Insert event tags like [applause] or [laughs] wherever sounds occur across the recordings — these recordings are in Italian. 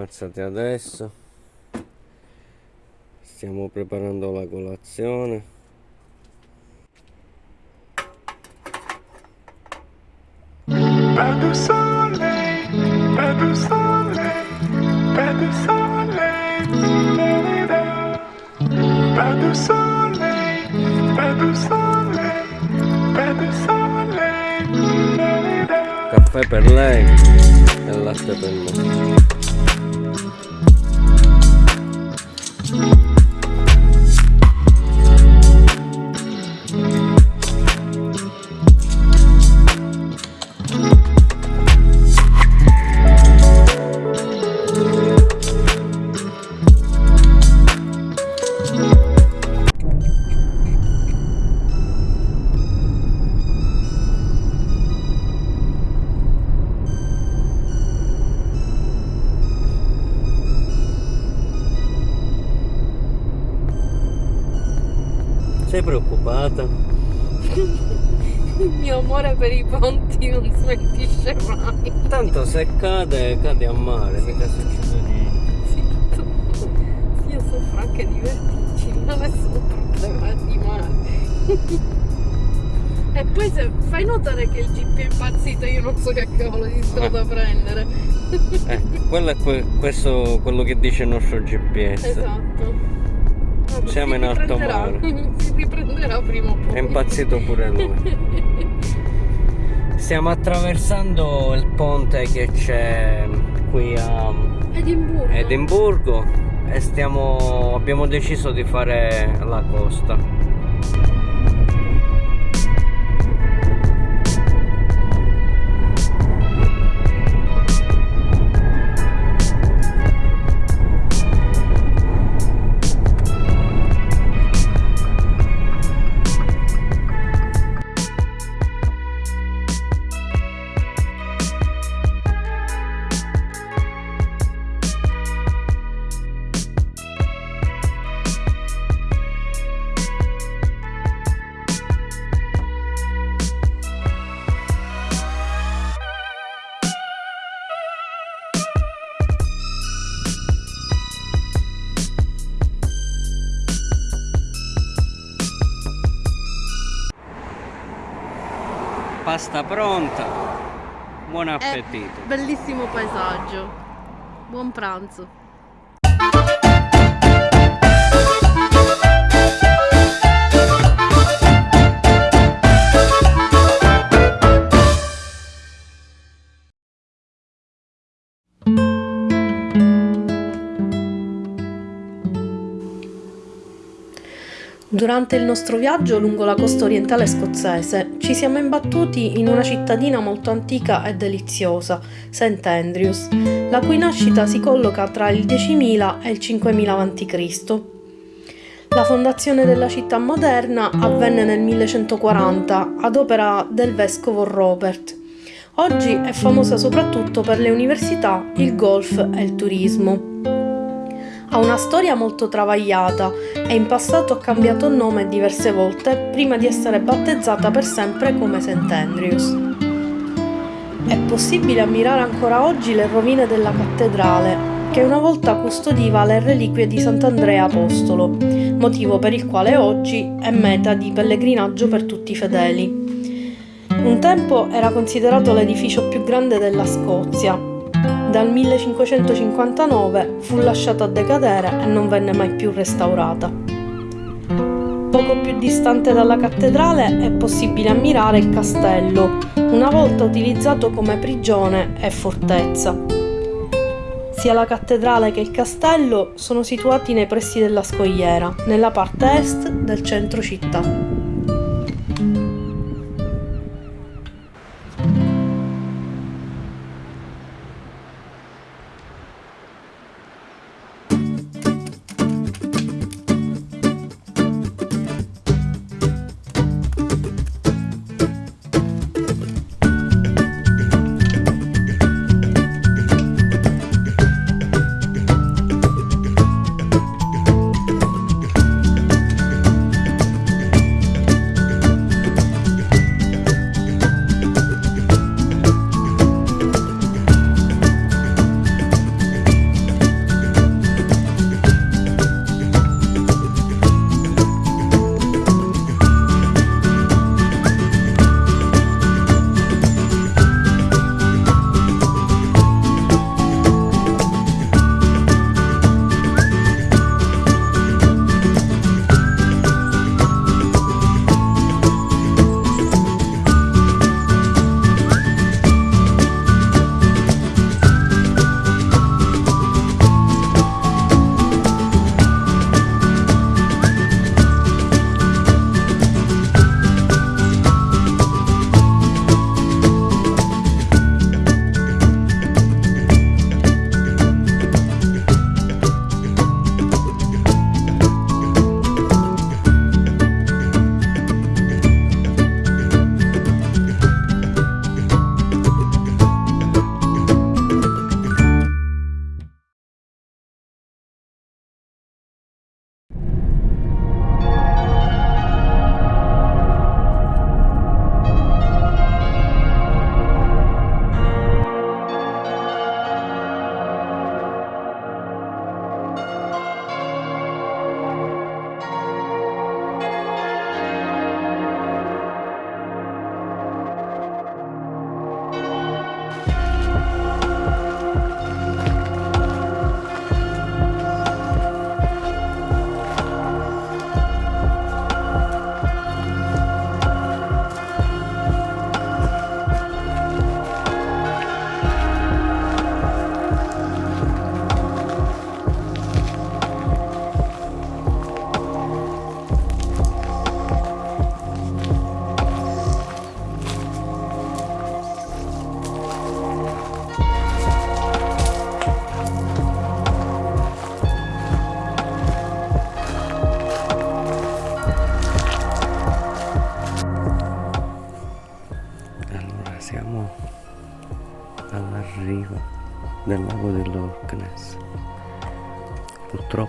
alzati adesso. Stiamo preparando la colazione. Bello sole, bello sole, bello sole, sole, sole, caffè per lei e latte per me Sei preoccupata? Il mio amore per i ponti non smentisce mai. Tanto se cade, cade a mare, mica succede niente. Zitto. Io soffro anche di vertigini, non è solo un problema di mare. E poi se fai notare che il GP è impazzito, io non so che cavolo di strada prendere. Eh, quello è que- questo, quello che dice il nostro GPS. Esatto. Siamo si in alto mare. [laughs] Si riprenderà prima o poi. È impazzito pure lui. [laughs] Stiamo attraversando il ponte che c'è qui a Edimburgo. Edimburgo e stiamo, abbiamo deciso di fare la costa. Pasta pronta. Buon appetito. Bellissimo paesaggio. Buon pranzo. Durante il nostro viaggio lungo la costa orientale scozzese ci siamo imbattuti in una cittadina molto antica e deliziosa, St. Andrews, la cui nascita si colloca tra il 10.000 e il 5.000 a.C. La fondazione della città moderna avvenne nel 1140 ad opera del vescovo Robert. Oggi è famosa soprattutto per le università, il golf e il turismo. Ha una storia molto travagliata e in passato ha cambiato nome diverse volte prima di essere battezzata per sempre come St. Andrews. È possibile ammirare ancora oggi le rovine della cattedrale, che una volta custodiva le reliquie di Sant'Andrea Apostolo, motivo per il quale oggi è meta di pellegrinaggio per tutti i fedeli. Un tempo era considerato l'edificio più grande della Scozia, dal 1559 fu lasciata a decadere e non venne mai più restaurata. Poco più distante dalla cattedrale è possibile ammirare il castello, una volta utilizzato come prigione e fortezza. Sia la cattedrale che il castello sono situati nei pressi della scogliera, nella parte est del centro città.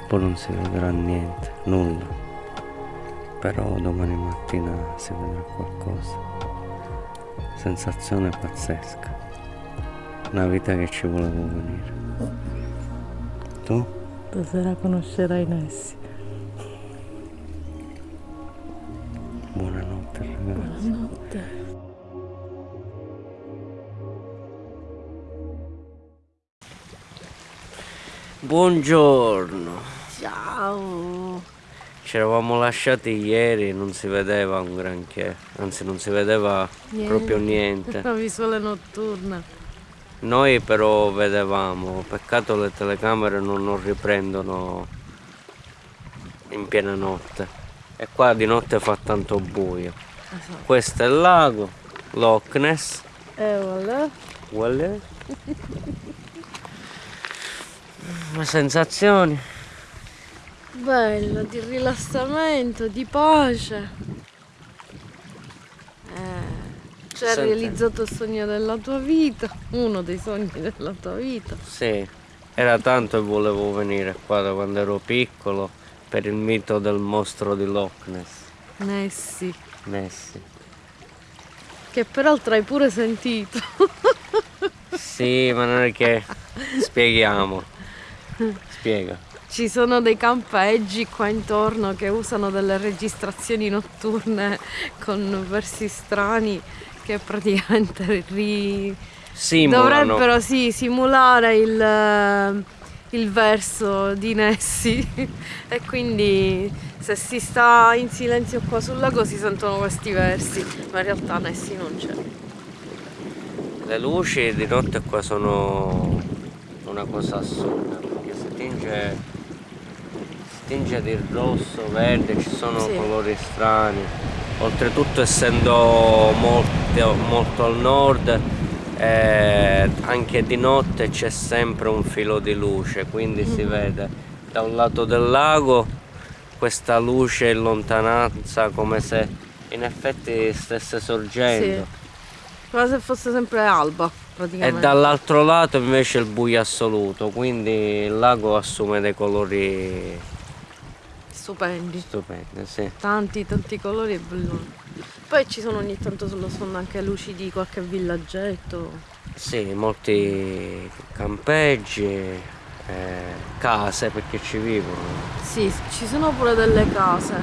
Purtroppo non si vedrà niente, nulla, però domani mattina si vedrà qualcosa. Sensazione pazzesca, una vita che ci volevo venire. Tu? Stasera conoscerai Nessi. Buonanotte ragazzi. Buonanotte. Buongiorno. Ci eravamo lasciati ieri, non si vedeva un granché, anzi non si vedeva proprio niente. [laughs] La visuale notturna. Noi però vedevamo, peccato le telecamere non, non riprendono in piena notte. E qua di notte fa tanto buio. Esatto. Questo è il lago, Loch Ness. E voilà. Voilà. [laughs] Le sensazioni? Bello, di rilassamento, di pace. Eh, ci hai realizzato il sogno della tua vita, uno dei sogni della tua vita. Sì, era tanto che volevo venire qua da quando ero piccolo per il mito del mostro di Loch Ness. Nessi, Nessi. che peraltro hai pure sentito. Sì, ma non è che [laughs] spieghiamo. Spiega. Ci sono dei campeggi qua intorno che usano delle registrazioni notturne con versi strani che praticamente ri... Simulano. dovrebbero sì, simulare il, il verso di Nessi e quindi se si sta in silenzio qua sul lago si sentono questi versi, ma in realtà Nessi non c'è. Le luci di notte qua sono una cosa assurda perché si tinge, tinge di rosso, verde, ci sono Sì. colori strani. Oltretutto essendo molto, molto al nord eh, anche di notte c'è sempre un filo di luce, quindi si Mm-hmm. vede da un lato del lago questa luce in lontananza come se in effetti stesse sorgendo. Come se fosse sempre alba, E dall'altro lato invece il buio assoluto, quindi il lago assume dei colori Stupendi. stupendi, sì. Tanti, tanti colori e belloni. Poi ci sono ogni tanto sullo sfondo anche luci di qualche villaggetto. Sì, molti campeggi, eh, case perché ci vivono. Sì, ci sono pure delle case.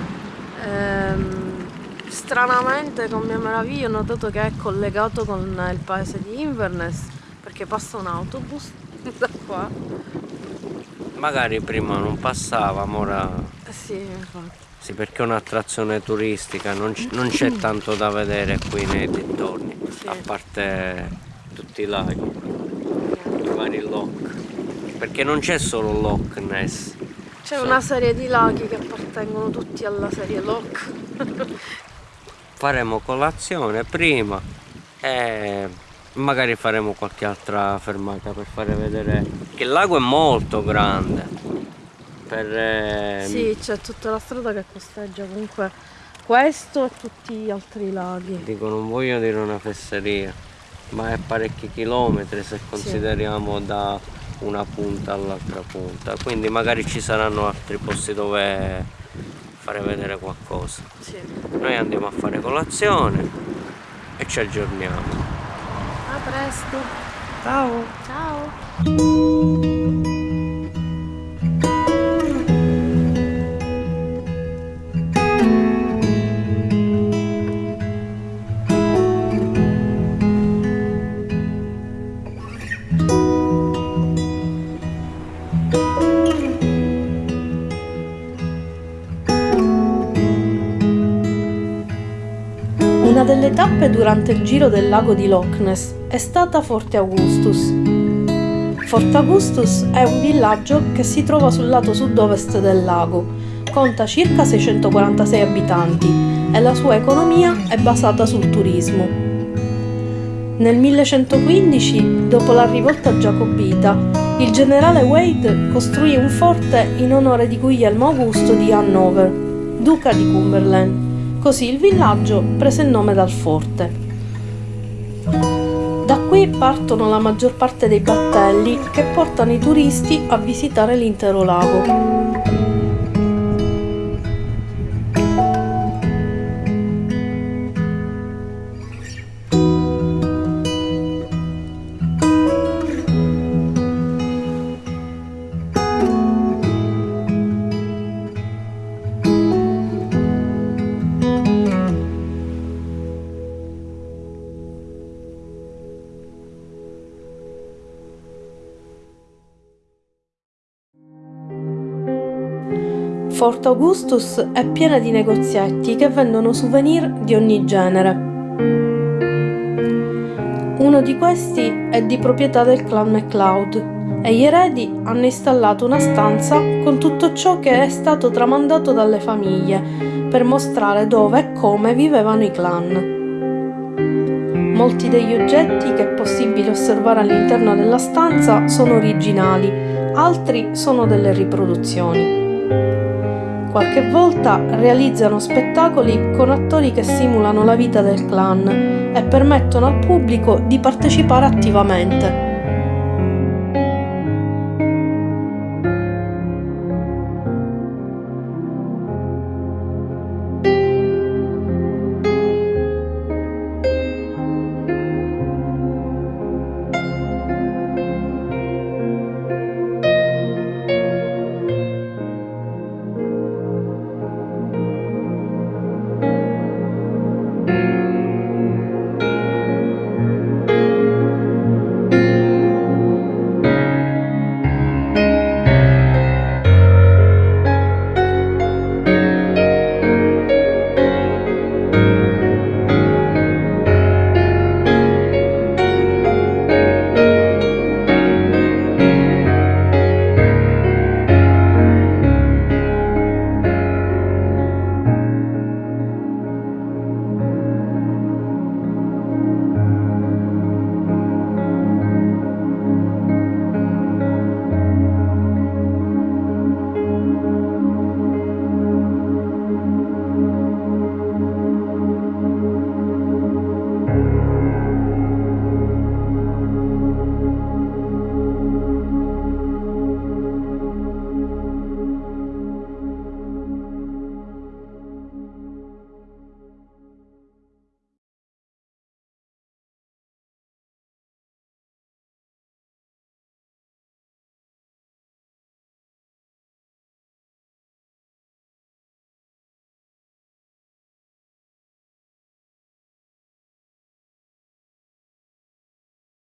Ehm, stranamente, con mia meraviglia, ho notato che è collegato con il paese di Inverness perché passa un autobus [laughs] da qua. Magari prima non passava, ma ora sì, infatti. sì, perché è un'attrazione turistica, non, c'è tanto da vedere qui nei dintorni, Sì. a parte tutti i laghi, i vari loch. Perché non c'è solo Loch Ness. C'è Sì. una serie di laghi che appartengono tutti alla serie Loch. [laughs] faremo colazione prima e magari faremo qualche altra fermata per fare vedere che il lago è molto grande per eh, Sì, c'è tutta la strada che costeggia comunque questo e tutti gli altri laghi. dico non voglio dire una fesseria ma è parecchi chilometri se consideriamo da una punta all'altra punta quindi magari ci saranno altri posti dove fare vedere qualcosa Sì. noi andiamo a fare colazione e ci aggiorniamo A presto. ciao Ciao. Tappe durante il giro del lago di Loch Ness è stata Forte Augustus. Forte Augustus è un villaggio che si trova sul lato sud-ovest del lago, conta circa 646 abitanti e la sua economia è basata sul turismo. Nel 1115, dopo la rivolta giacobita, il generale Wade costruì un forte in onore di Guglielmo Augusto di Hannover, duca di Cumberland. Così il villaggio prese il nome dal forte. Da qui partono la maggior parte dei battelli che portano i turisti a visitare l'intero lago. Fort Augustus è piena di negozietti che vendono souvenir di ogni genere. Uno di questi è di proprietà del clan MacLeod e gli eredi hanno installato una stanza con tutto ciò che è stato tramandato dalle famiglie per mostrare dove e come vivevano i clan. Molti degli oggetti che è possibile osservare all'interno della stanza sono originali, altri sono delle riproduzioni qualche volta realizzano spettacoli con attori che simulano la vita del clan e permettono al pubblico di partecipare attivamente.